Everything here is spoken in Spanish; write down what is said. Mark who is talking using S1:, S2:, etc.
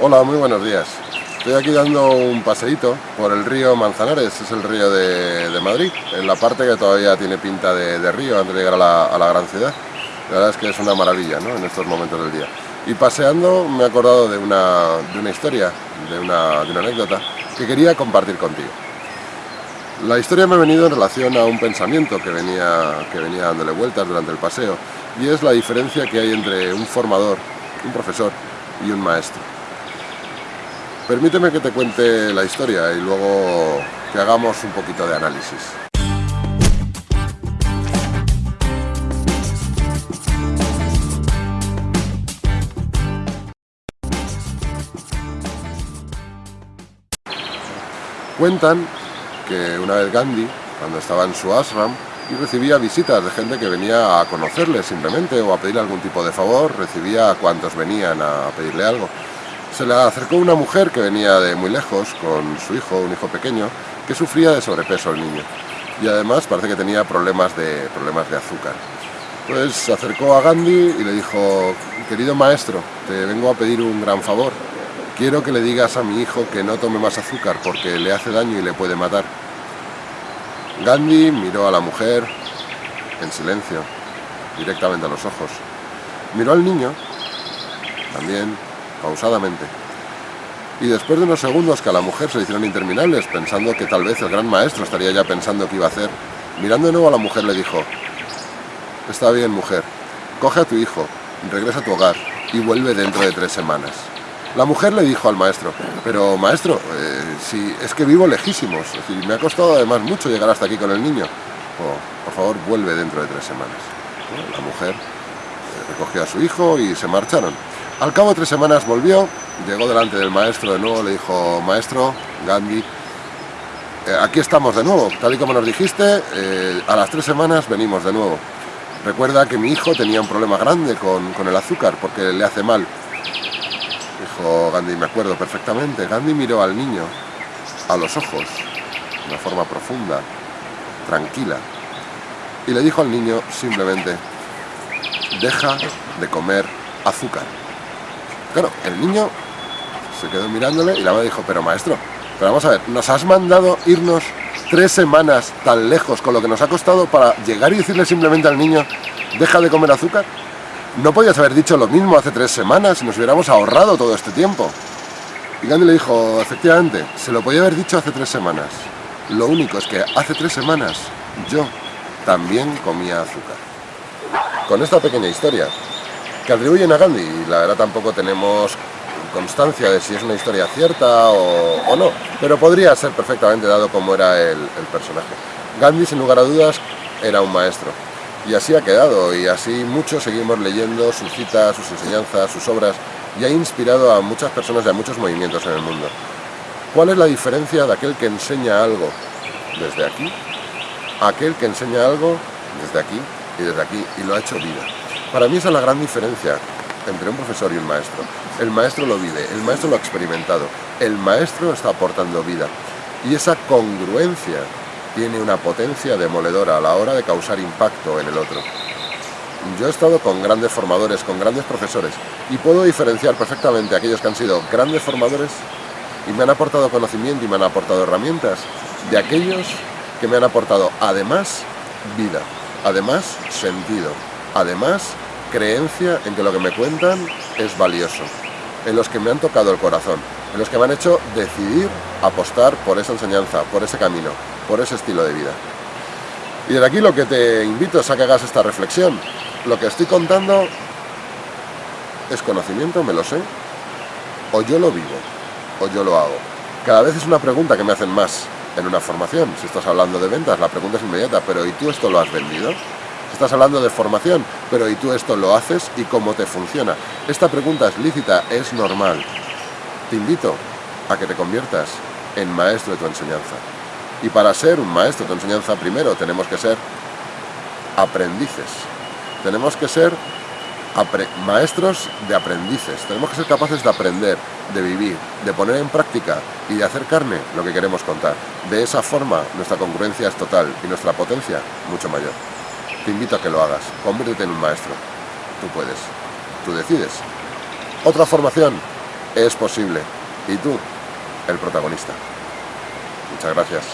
S1: Hola, muy buenos días. Estoy aquí dando un paseíto por el río Manzanares, es el río de, Madrid, en la parte que todavía tiene pinta de, río antes de llegar a la, gran ciudad. La verdad es que es una maravilla ¿no? en estos momentos del día. Y paseando me he acordado de una, de una historia, de una, de una anécdota, que quería compartir contigo. La historia me ha venido en relación a un pensamiento que venía, que venía dándole vueltas durante el paseo, y es la diferencia que hay entre un formador, un profesor y un maestro. Permíteme que te cuente la historia y luego que hagamos un poquito de análisis. Cuentan que una vez Gandhi, cuando estaba en su ashram, y recibía visitas de gente que venía a conocerle simplemente o a pedirle algún tipo de favor, recibía a cuantos venían a pedirle algo. Se le acercó una mujer que venía de muy lejos con su hijo, un hijo pequeño, que sufría de sobrepeso el niño y además parece que tenía problemas de, problemas de azúcar. Pues se acercó a Gandhi y le dijo, querido maestro, te vengo a pedir un gran favor. Quiero que le digas a mi hijo que no tome más azúcar porque le hace daño y le puede matar. Gandhi miró a la mujer en silencio, directamente a los ojos. Miró al niño, también, pausadamente. Y después de unos segundos que a la mujer se hicieron interminables, pensando que tal vez el gran maestro estaría ya pensando qué iba a hacer, mirando de nuevo a la mujer le dijo, Está bien, mujer, coge a tu hijo, regresa a tu hogar y vuelve dentro de tres semanas. La mujer le dijo al maestro, pero maestro, eh, si es que vivo lejísimos, me ha costado además mucho llegar hasta aquí con el niño. Oh, por favor, vuelve dentro de tres semanas. La mujer eh, recogió a su hijo y se marcharon. Al cabo de tres semanas volvió, llegó delante del maestro de nuevo, le dijo, maestro, Gandhi, eh, aquí estamos de nuevo, tal y como nos dijiste, a las tres semanas venimos de nuevo. Recuerda que mi hijo tenía un problema grande con, con el azúcar, porque le hace mal dijo Gandhi, me acuerdo perfectamente. Gandhi miró al niño a los ojos, de una forma profunda, tranquila, y le dijo al niño simplemente, deja de comer azúcar. Claro, el niño se quedó mirándole y la madre dijo, pero maestro, pero vamos a ver, nos has mandado irnos tres semanas tan lejos con lo que nos ha costado para llegar y decirle simplemente al niño, deja de comer azúcar. ¿No podías haber dicho lo mismo hace tres semanas y nos hubiéramos ahorrado todo este tiempo? Y Gandhi le dijo, efectivamente, se lo podía haber dicho hace tres semanas. Lo único es que hace tres semanas yo también comía azúcar. Con esta pequeña historia, que atribuyen a Gandhi, y la verdad tampoco tenemos constancia de si es una historia cierta o, no, pero podría ser perfectamente dado como era el personaje. Gandhi, sin lugar a dudas, era un maestro, y así ha quedado, y así muchos seguimos leyendo sus citas, sus enseñanzas, sus obras, y ha inspirado a muchas personas y a muchos movimientos en el mundo. ¿Cuál es la diferencia de aquel que enseña algo desde aquí, a aquel que enseña algo desde aquí y desde aquí, y lo ha hecho vida? Para mí esa es la gran diferencia entre un profesor y un maestro. El maestro lo vive, el maestro lo ha experimentado, el maestro está aportando vida. Y esa congruencia tiene una potencia demoledora a la hora de causar impacto en el otro. Yo he estado con grandes formadores, con grandes profesores, y puedo diferenciar perfectamente aquellos que han sido grandes formadores y me han aportado conocimiento y me han aportado herramientas, de aquellos que me han aportado además vida, además sentido, además creencia en que lo que me cuentan es valioso, en los que me han tocado el corazón, en los que me han hecho decidir apostar por esa enseñanza, por ese camino, por ese estilo de vida. Y desde aquí lo que te invito es a que hagas esta reflexión. Lo que estoy contando es conocimiento, me lo sé, o yo lo vivo, o yo lo hago. Cada vez es una pregunta que me hacen más en una formación. Si estás hablando de ventas, la pregunta es inmediata, pero ¿y tú esto lo has vendido? Estás hablando de formación, pero ¿y tú esto lo haces y cómo te funciona? Esta pregunta es lícita, es normal. Te invito a que te conviertas en maestro de tu enseñanza. Y para ser un maestro de enseñanza, primero tenemos que ser aprendices. Tenemos que ser maestros de aprendices. Tenemos que ser capaces de aprender, de vivir, de poner en práctica y de hacer carne lo que queremos contar. De esa forma nuestra congruencia es total y nuestra potencia mucho mayor. Te invito a que lo hagas. Conviértete en un maestro. Tú puedes. Tú decides. Otra formación es posible. Y tú, el protagonista. Muchas gracias.